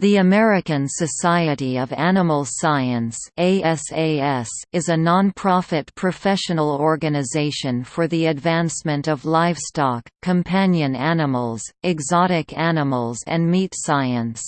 The American Society of Animal Science is a non-profit professional organization for the advancement of livestock, companion animals, exotic animals and meat science.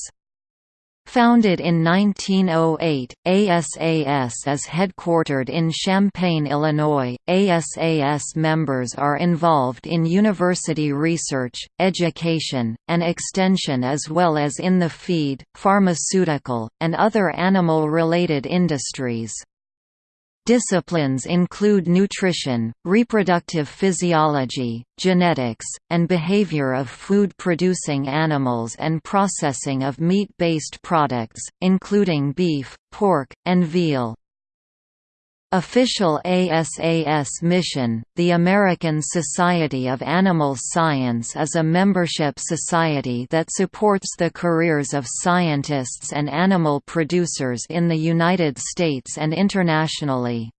Founded in 1908, ASAS is headquartered in Champaign, Illinois. ASAS members are involved in university research, education, and extension as well as in the feed, pharmaceutical, and other animal-related industries. Disciplines include nutrition, reproductive physiology, genetics, and behavior of food-producing animals and processing of meat-based products, including beef, pork, and veal. Official ASAS mission, the American Society of Animal Science is a membership society that supports the careers of scientists and animal producers in the United States and internationally.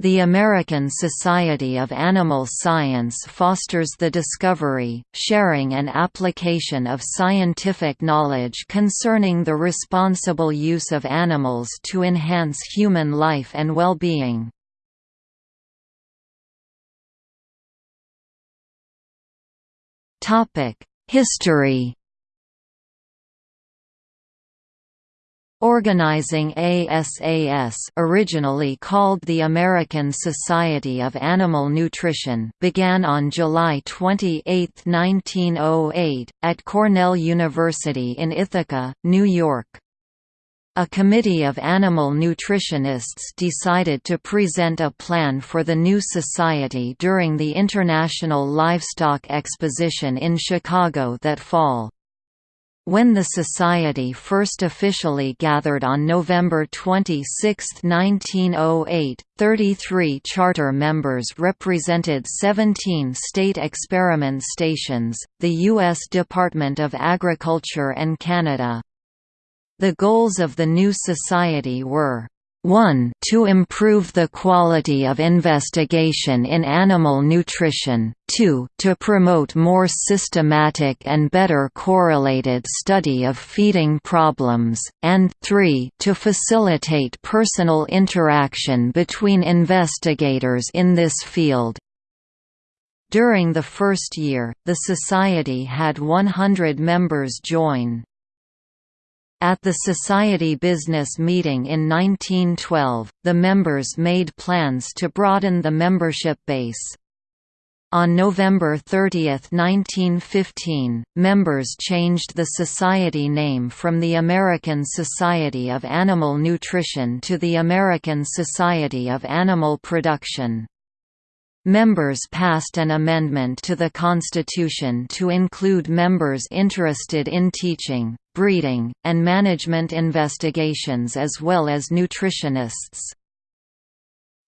The American Society of Animal Science fosters the discovery, sharing and application of scientific knowledge concerning the responsible use of animals to enhance human life and well-being. History Organizing ASAS originally called the American Society of Animal Nutrition began on July 28, 1908, at Cornell University in Ithaca, New York. A committee of animal nutritionists decided to present a plan for the new society during the International Livestock Exposition in Chicago that fall. When the Society first officially gathered on November 26, 1908, 33 charter members represented 17 state experiment stations, the U.S. Department of Agriculture and Canada. The goals of the new society were 1 to improve the quality of investigation in animal nutrition, 2 to promote more systematic and better correlated study of feeding problems, and 3 to facilitate personal interaction between investigators in this field. During the first year, the Society had 100 members join. At the Society Business Meeting in 1912, the members made plans to broaden the membership base. On November 30, 1915, members changed the Society name from the American Society of Animal Nutrition to the American Society of Animal Production. Members passed an amendment to the Constitution to include members interested in teaching, breeding, and management investigations as well as nutritionists.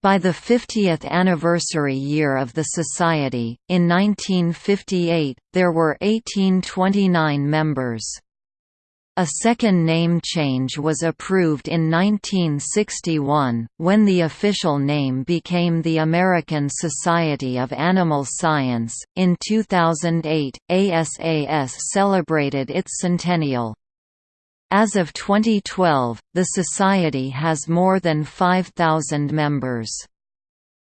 By the 50th anniversary year of the Society, in 1958, there were 1829 members. A second name change was approved in 1961, when the official name became the American Society of Animal Science. In 2008, ASAS celebrated its centennial. As of 2012, the Society has more than 5,000 members.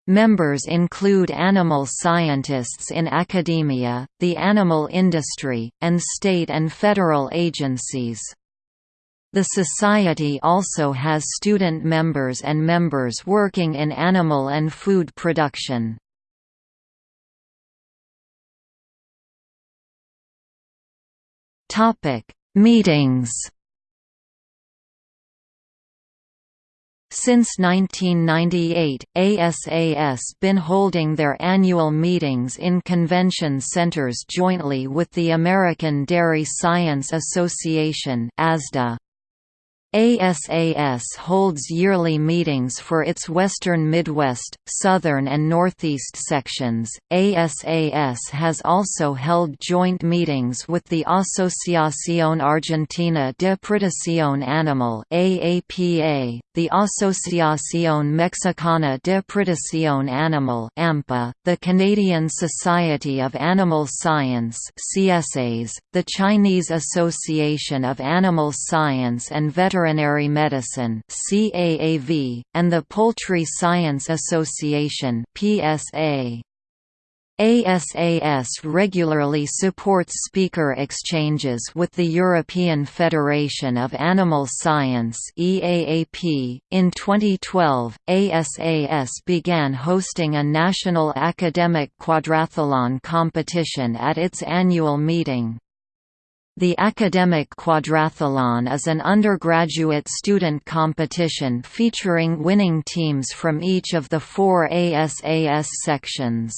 Members include animal scientists in academia, the animal industry, and state and federal agencies. The Society also has student members and members working in animal and food production. Meetings Since 1998, ASAS been holding their annual meetings in convention centers jointly with the American Dairy Science Association ASDA. ASAS holds yearly meetings for its Western Midwest, Southern and Northeast sections. ASAS has also held joint meetings with the Asociación Argentina de Producción Animal (AAPA), the Asociación Mexicana de Producción Animal (AMPA), the Canadian Society of Animal Science (CSAS), the Chinese Association of Animal Science and Veterinary Veterinary Medicine (CAAV) and the Poultry Science Association (PSA). ASAS regularly supports speaker exchanges with the European Federation of Animal Science (EAAP). In 2012, ASAS began hosting a national academic quadrathlon competition at its annual meeting. The Academic Quadrathlon is an undergraduate student competition featuring winning teams from each of the four ASAS sections.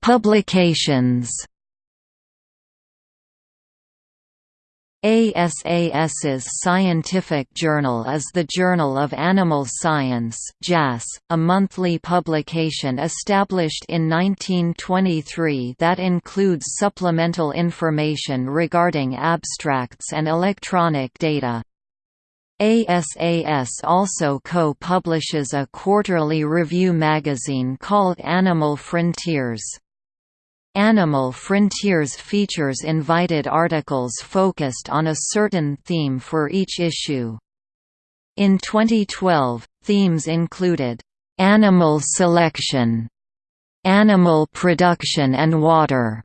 Publications ASAS's scientific journal is the Journal of Animal Science a monthly publication established in 1923 that includes supplemental information regarding abstracts and electronic data. ASAS also co-publishes a quarterly review magazine called Animal Frontiers. Animal Frontiers features invited articles focused on a certain theme for each issue. In 2012, themes included, "...animal selection", "...animal production and water",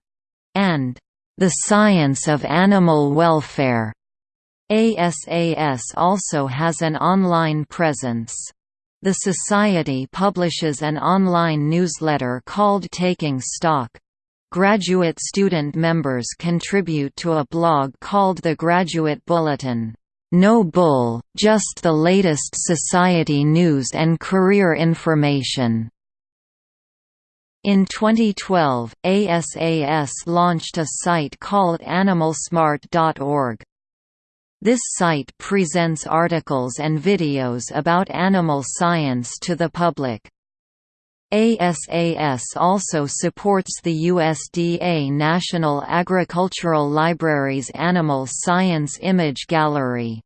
and "...the science of animal welfare". ASAS also has an online presence. The Society publishes an online newsletter called Taking Stock. Graduate student members contribute to a blog called the Graduate Bulletin. No bull, just the latest society news and career information. In 2012, ASAS launched a site called animalsmart.org. This site presents articles and videos about animal science to the public. ASAS also supports the USDA National Agricultural Library's Animal Science Image Gallery.